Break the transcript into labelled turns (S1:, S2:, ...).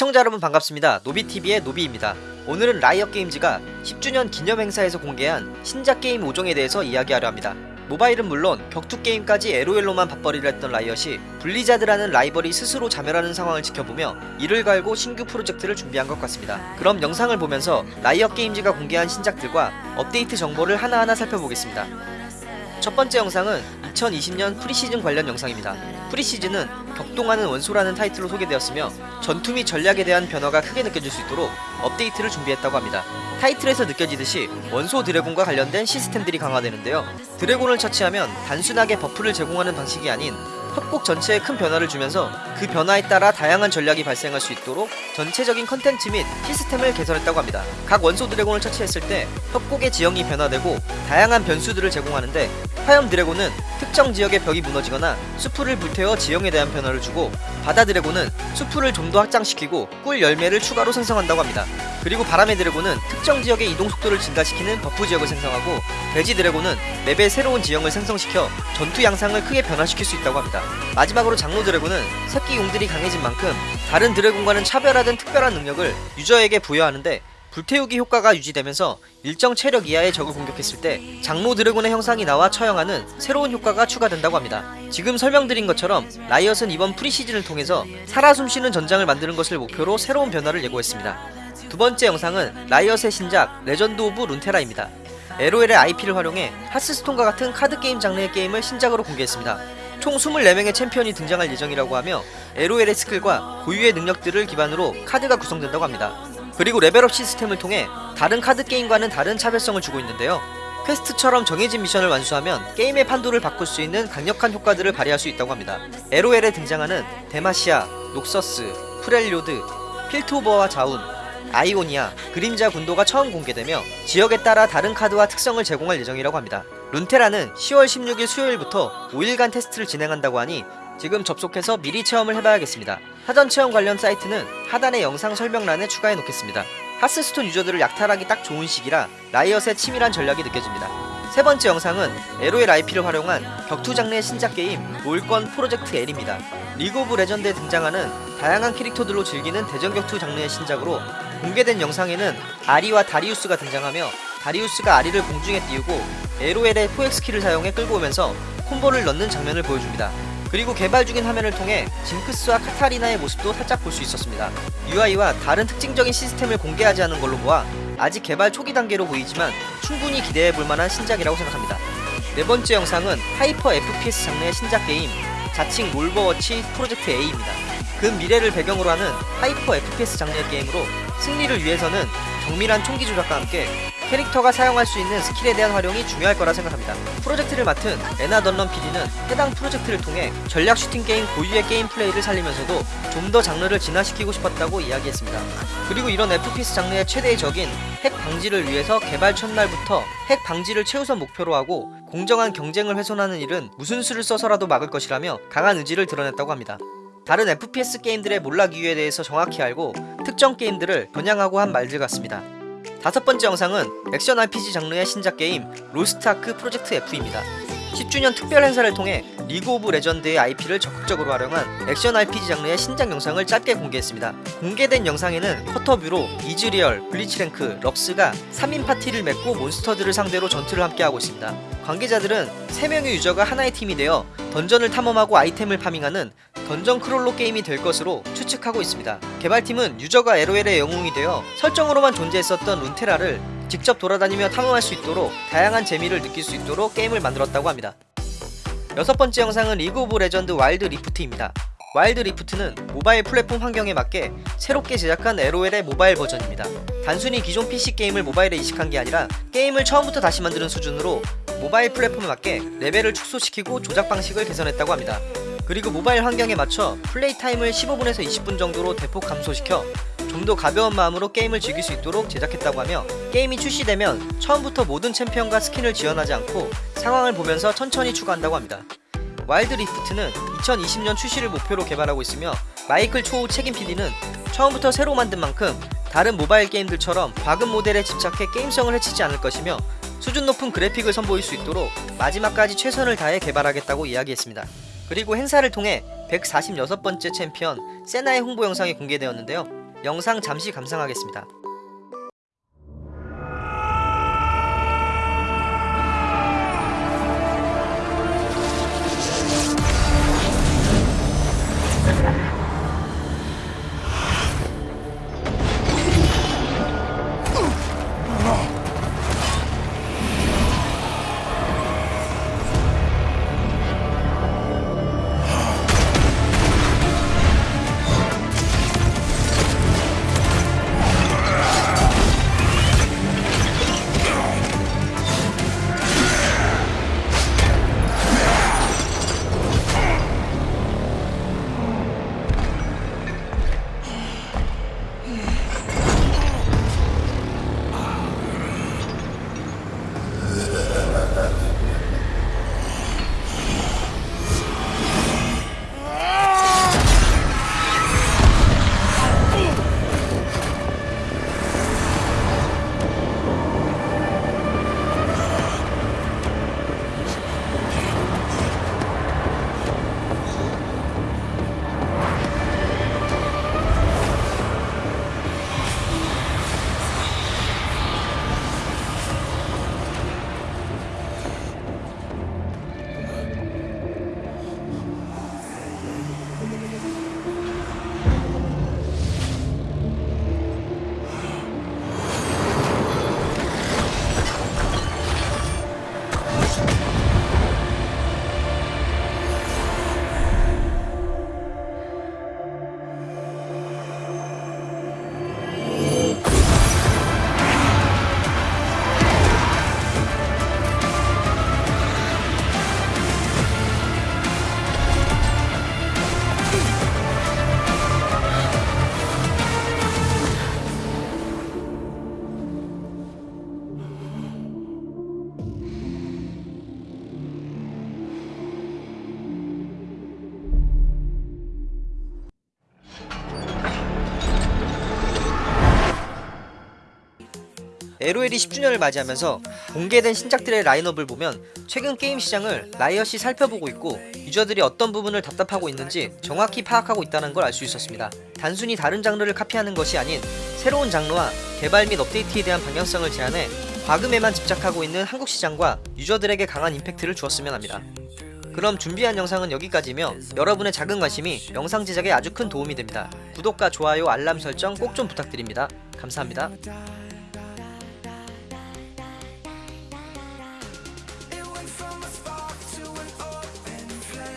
S1: 시청자 여러분 반갑습니다. 노비TV의 노비입니다. 오늘은 라이엇 게임즈가 10주년 기념 행사에서 공개한 신작 게임 5종에 대해서 이야기하려 합니다. 모바일은 물론 격투 게임까지 LOL로만 밥벌이를 했던 라이엇이 블리자드라는 라이벌이 스스로 자멸하는 상황을 지켜보며 이를 갈고 신규 프로젝트를 준비한 것 같습니다. 그럼 영상을 보면서 라이엇 게임즈가 공개한 신작들과 업데이트 정보를 하나하나 살펴보겠습니다. 첫 번째 영상은 2020년 프리시즌 관련 영상입니다. preseason은 격동하는 원소라는 타이틀로 소개되었으며 전투 및 전략에 대한 변화가 크게 느껴질 수 있도록 업데이트를 준비했다고 합니다. 타이틀에서 느껴지듯이 원소 드래곤과 관련된 시스템들이 강화되는데요. 드래곤을 처치하면 단순하게 buff를 제공하는 방식이 아닌 협곡 전체에 큰 변화를 주면서 그 변화에 따라 다양한 전략이 발생할 수 있도록 전체적인 컨텐츠 및 시스템을 개선했다고 합니다. 각 원소 드래곤을 처치했을 때 협곡의 지형이 변화되고 다양한 변수들을 제공하는데 화염 드래곤은 특정 지역의 벽이 무너지거나 수풀을 불태워 지형에 대한 변화를 주고 바다 드래곤은 수풀을 좀 더 확장시키고 꿀 열매를 추가로 생성한다고 합니다. 그리고 바람의 드래곤은 특정 지역의 이동 속도를 증가시키는 버프 지역을 생성하고 돼지 드래곤은 맵의 새로운 지형을 생성시켜 전투 양상을 크게 변화시킬 수 있다고 합니다. 마지막으로 장로 드래곤은 새끼 용들이 강해진 만큼 다른 드래곤과는 차별화된 특별한 능력을 유저에게 부여하는데 불태우기 효과가 유지되면서 일정 체력 이하의 적을 공격했을 때 장로 드래곤의 형상이 나와 처형하는 새로운 효과가 추가된다고 합니다. 지금 설명드린 것처럼 라이엇은 이번 프리시즌을 통해서 살아 숨쉬는 전장을 만드는 것을 목표로 새로운 변화를 예고했습니다. 두 번째 영상은 라이엇의 신작 레전드 오브 룬테라입니다. LOL의 IP를 활용해 하스스톤과 같은 카드게임 장르의 게임을 신작으로 공개했습니다. 총 24명의 챔피언이 등장할 예정이라고 하며 LOL의 스킬과 고유의 능력들을 기반으로 카드가 구성된다고 합니다. 그리고 레벨업 시스템을 통해 다른 카드 게임과는 다른 차별성을 주고 있는데요. 퀘스트처럼 정해진 미션을 완수하면 게임의 판도를 바꿀 수 있는 강력한 효과들을 발휘할 수 있다고 합니다. LOL에 등장하는 데마시아, 녹서스, 프렐료드, 필트오버와 자운, 아이오니아, 그림자 군도가 처음 공개되며 지역에 따라 다른 카드와 특성을 제공할 예정이라고 합니다. 룬테라는 10월 16일 수요일부터 5일간 테스트를 진행한다고 하니 지금 접속해서 미리 체험을 해봐야겠습니다. 사전 체험 관련 사이트는 하단의 영상 설명란에 추가해 놓겠습니다. 하스스톤 유저들을 약탈하기 딱 좋은 시기라 라이엇의 치밀한 전략이 느껴집니다. 세 번째 영상은 LOL IP를 활용한 격투 장르의 신작 게임 롤권 프로젝트 L입니다. 리그 오브 레전드에 등장하는 다양한 캐릭터들로 즐기는 대전 격투 장르의 신작으로 공개된 영상에는 아리와 다리우스가 등장하며 다리우스가 아리를 공중에 띄우고 LOL의 포획 스킬을 사용해 끌고 오면서 콤보를 넣는 장면을 보여줍니다. 그리고 개발 중인 화면을 통해 징크스와 카타리나의 모습도 살짝 볼 수 있었습니다. UI와 다른 특징적인 시스템을 공개하지 않은 걸로 보아 아직 개발 초기 단계로 보이지만 충분히 기대해 볼 만한 신작이라고 생각합니다. 네 번째 영상은 하이퍼 FPS 장르의 신작 게임 자칭 롤버워치 프로젝트 A입니다. 그 미래를 배경으로 하는 하이퍼 FPS 장르의 게임으로 승리를 위해서는 정밀한 총기 조작과 함께 캐릭터가 사용할 수 있는 스킬에 대한 활용이 중요할 거라 생각합니다. 프로젝트를 맡은 애나 던런 PD는 해당 프로젝트를 통해 전략 슈팅 게임 고유의 게임 플레이를 살리면서도 좀 더 장르를 진화시키고 싶었다고 이야기했습니다. 그리고 이런 FPS 장르의 최대의 적인 핵 방지를 위해서 개발 첫날부터 핵 방지를 최우선 목표로 하고 공정한 경쟁을 훼손하는 일은 무슨 수를 써서라도 막을 것이라며 강한 의지를 드러냈다고 합니다. 다른 FPS 게임들의 몰락 이유에 대해서 정확히 알고 특정 게임들을 겨냥하고 한 말들 같습니다. 다섯 번째 영상은 액션 RPG 장르의 신작 게임 로스트아크 프로젝트 F입니다. 10주년 특별 행사를 통해 리그 오브 레전드의 IP를 적극적으로 활용한 액션 RPG 장르의 신작 영상을 짧게 공개했습니다. 공개된 영상에는 quarter view로 이즈리얼, 블리츠크랭크, 럭스가 3인 파티를 맺고 몬스터들을 상대로 전투를 함께하고 있습니다. 관계자들은 3명의 유저가 하나의 팀이 되어 던전을 탐험하고 아이템을 파밍하는 dungeon crawler 게임이 될 것으로 추측하고 있습니다. 개발팀은 유저가 LOL의 영웅이 되어 설정으로만 존재했었던 룬테라를 직접 돌아다니며 탐험할 수 있도록 다양한 재미를 느낄 수 있도록 게임을 만들었다고 합니다. 여섯 번째 영상은 리그 오브 레전드 와일드 리프트입니다. 와일드 리프트는 모바일 플랫폼 환경에 맞게 새롭게 제작한 LOL의 모바일 버전입니다. 단순히 기존 PC 게임을 모바일에 이식한 게 아니라 게임을 처음부터 다시 만드는 수준으로 모바일 플랫폼에 맞게 레벨을 축소시키고 조작 방식을 개선했다고 합니다. 그리고 모바일 환경에 맞춰 플레이 타임을 15분에서 20분 정도로 대폭 감소시켜 좀 더 가벼운 마음으로 게임을 즐길 수 있도록 제작했다고 하며 게임이 출시되면 처음부터 모든 챔피언과 스킨을 지원하지 않고 상황을 보면서 천천히 추가한다고 합니다. 와일드 리프트는 2020년 출시를 목표로 개발하고 있으며 마이클 초우 책임 PD는 처음부터 새로 만든 만큼 다른 모바일 게임들처럼 과금 모델에 집착해 게임성을 해치지 않을 것이며 수준 높은 그래픽을 선보일 수 있도록 마지막까지 최선을 다해 개발하겠다고 이야기했습니다. 그리고 행사를 통해 146번째 챔피언 세나의 홍보 영상이 공개되었는데요. 영상 잠시 감상하겠습니다. LOL이 10주년을 맞이하면서 공개된 신작들의 라인업을 보면 최근 게임 시장을 라이엇이 살펴보고 있고 유저들이 어떤 부분을 답답하고 있는지 정확히 파악하고 있다는 걸 알 수 있었습니다. 단순히 다른 장르를 카피하는 것이 아닌 새로운 장르와 개발 및 업데이트에 대한 방향성을 제안해 과금에만 집착하고 있는 한국 시장과 유저들에게 강한 임팩트를 주었으면 합니다. 그럼 준비한 영상은 여기까지며 여러분의 작은 관심이 영상 제작에 아주 큰 도움이 됩니다. 구독과 좋아요 알람 설정 꼭 좀 부탁드립니다. 감사합니다.